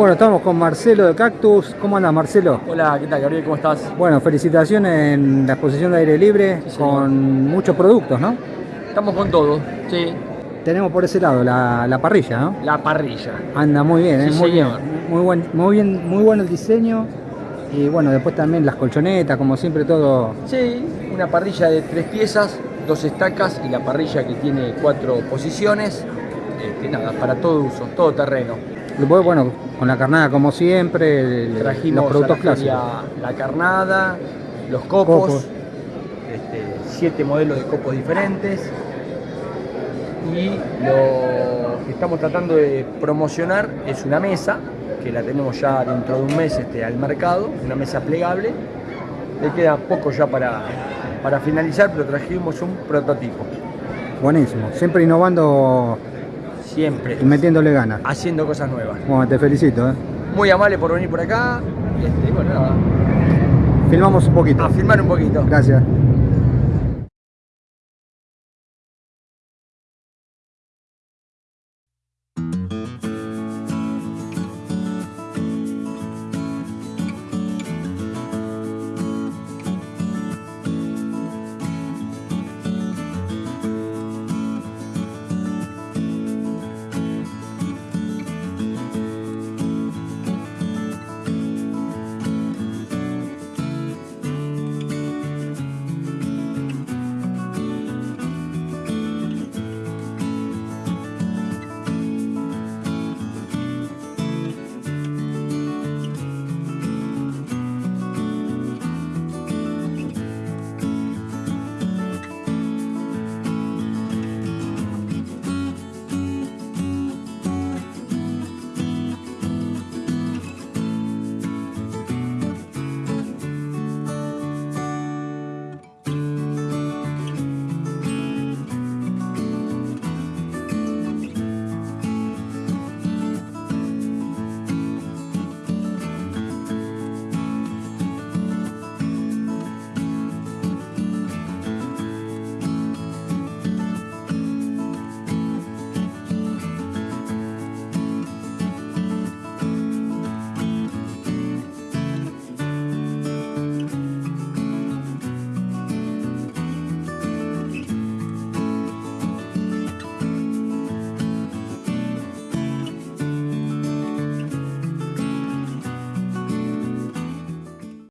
Bueno, estamos con Marcelo de Cactus. ¿Cómo andas, Marcelo? Hola, ¿qué tal, Gabriel? ¿Cómo estás? Bueno, felicitaciones en la exposición de aire libre Sí, con muchos productos, ¿no? Estamos con todo, sí. Tenemos por ese lado la, la parrilla, ¿no? La parrilla. Anda muy bien, ¿eh? Sí, muy señor. bien. Muy, buen, muy bien, muy bueno el diseño. Y bueno, después también las colchonetas, como siempre todo. Sí, una parrilla de tres piezas, dos estacas y la parrilla que tiene cuatro posiciones. Este, nada, para todo uso, todo terreno. Después, bueno, con la carnada como siempre, el- Trajimos los productos a la clásicos. la carnada, los copos, Copos. este, siete modelos de copos diferentes. Y lo que estamos tratando de promocionar es una mesa, que la tenemos ya dentro de un mes este, al mercado, una mesa plegable. Le queda poco ya para, para finalizar, pero trajimos un prototipo. Buenísimo. Siempre innovando Siempre. Y metiéndole ganas. Haciendo cosas nuevas. Bueno, te felicito. ¿eh? Muy amable por venir por acá. Este, y bueno, nada. Filmamos un poquito. A filmar un poquito. Gracias.